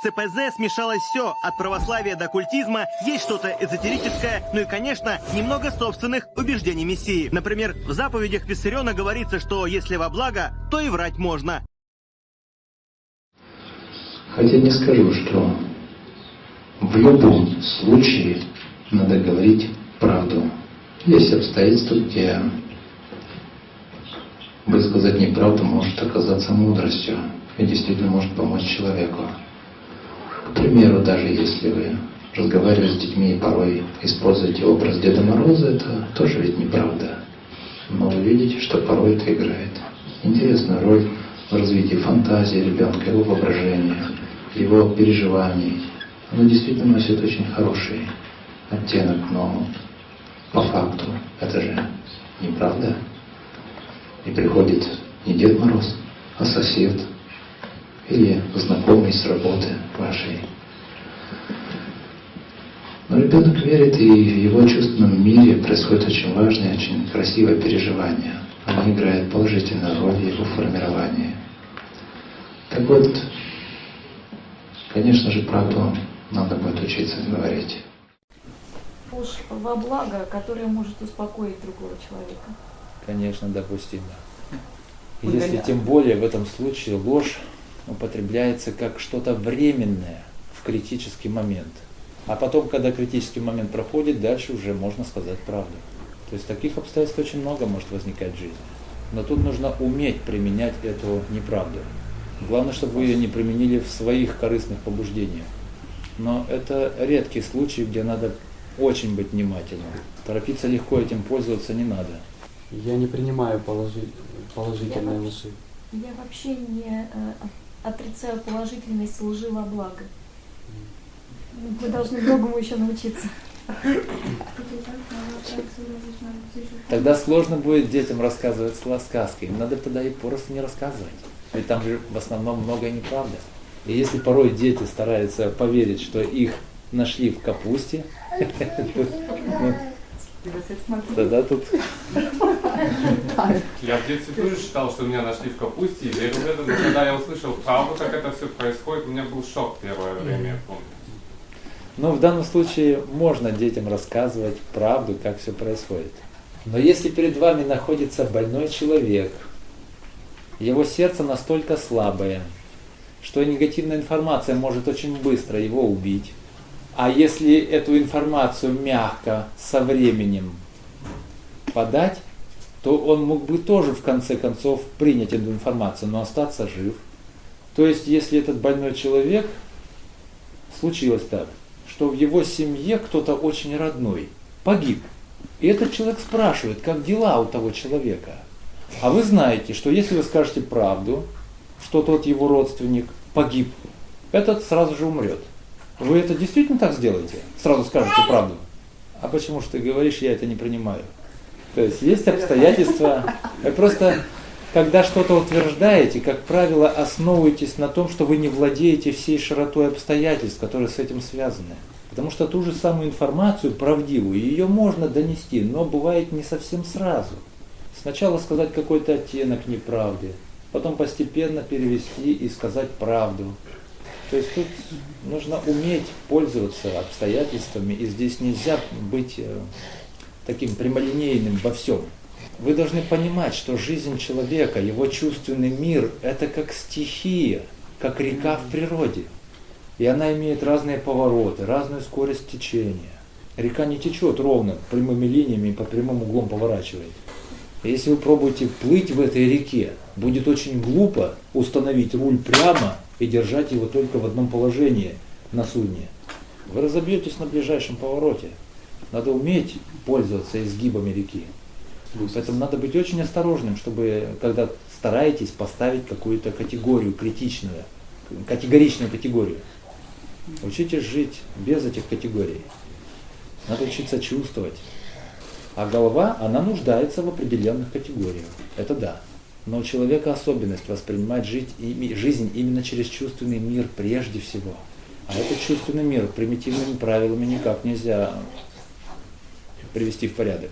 В ЦПЗ смешалось все, от православия до культизма, есть что-то эзотерическое, ну и, конечно, немного собственных убеждений Мессии. Например, в заповедях Виссариона говорится, что если во благо, то и врать можно. Хотя не скажу, что в любом случае надо говорить правду. Есть обстоятельства, где высказать неправду может оказаться мудростью и действительно может помочь человеку. К примеру, даже если вы разговариваете с детьми и порой используете образ Деда Мороза, это тоже ведь неправда. Но вы видите, что порой это играет интересную роль в развитии фантазии ребенка, его воображения, его переживаний. Оно действительно носит очень хороший оттенок, но по факту это же неправда. И приходит не Дед Мороз, а сосед или знакомый с работы вашей. Но ребенок верит, и в его чувственном мире происходит очень важное, очень красивое переживание. Оно играет положительную роль в его формировании. Так вот, конечно же, правду надо будет учиться говорить. Ложь во благо, которая может успокоить другого человека. Конечно, допустимо. Если тем более в этом случае ложь употребляется как что-то временное в критический момент. А потом, когда критический момент проходит, дальше уже можно сказать правду. То есть таких обстоятельств очень много может возникать в жизни. Но тут нужно уметь применять эту неправду. Главное, чтобы вы ее не применили в своих корыстных побуждениях. Но это редкий случай, где надо очень быть внимательным. Торопиться легко этим пользоваться не надо. Я не принимаю положи... положительные лжи. Я вообще не э, отрицаю положительность лжи во благо. Вы должны многому еще научиться. Тогда сложно будет детям рассказывать сказки. Им надо тогда и просто не рассказывать. Ведь там же в основном многое неправда. И если порой дети стараются поверить, что их нашли в капусте, ну, тогда тут Я в детстве тоже считал, что меня нашли в капусте, и верил в это, но когда я услышал правду, как это все происходит, у меня был шок первое время, я помню. Но в данном случае можно детям рассказывать правду, как все происходит. Но если перед вами находится больной человек, его сердце настолько слабое, что негативная информация может очень быстро его убить. А если эту информацию мягко, со временем подать, то он мог бы тоже в конце концов принять эту информацию, но остаться жив. То есть, если этот больной человек, случилось так, что в его семье кто-то очень родной погиб. И этот человек спрашивает, как дела у того человека. А вы знаете, что если вы скажете правду, что тот его родственник погиб, этот сразу же умрет. Вы это действительно так сделаете? Сразу скажете правду. А почему же ты говоришь, я это не принимаю? То есть есть обстоятельства. Вы просто, когда что-то утверждаете, как правило, основываетесь на том, что вы не владеете всей широтой обстоятельств, которые с этим связаны. Потому что ту же самую информацию, правдивую, ее можно донести, но бывает не совсем сразу. Сначала сказать какой-то оттенок неправды, потом постепенно перевести и сказать правду. То есть тут нужно уметь пользоваться обстоятельствами, и здесь нельзя быть э, таким прямолинейным во всем. Вы должны понимать, что жизнь человека, его чувственный мир, это как стихия, как река в природе. И она имеет разные повороты, разную скорость течения. Река не течет ровно, прямыми линиями и по прямым углом поворачивает. Если вы пробуете плыть в этой реке, будет очень глупо установить руль прямо и держать его только в одном положении на судне. Вы разобьетесь на ближайшем повороте. Надо уметь пользоваться изгибами реки. Поэтому надо быть очень осторожным, чтобы, когда стараетесь поставить какую-то категорию критичную, категоричную категорию, учитесь жить без этих категорий. Надо учиться чувствовать. А голова, она нуждается в определенных категориях. Это да. Но у человека особенность воспринимать жить, жизнь именно через чувственный мир прежде всего. А этот чувственный мир примитивными правилами никак нельзя привести в порядок.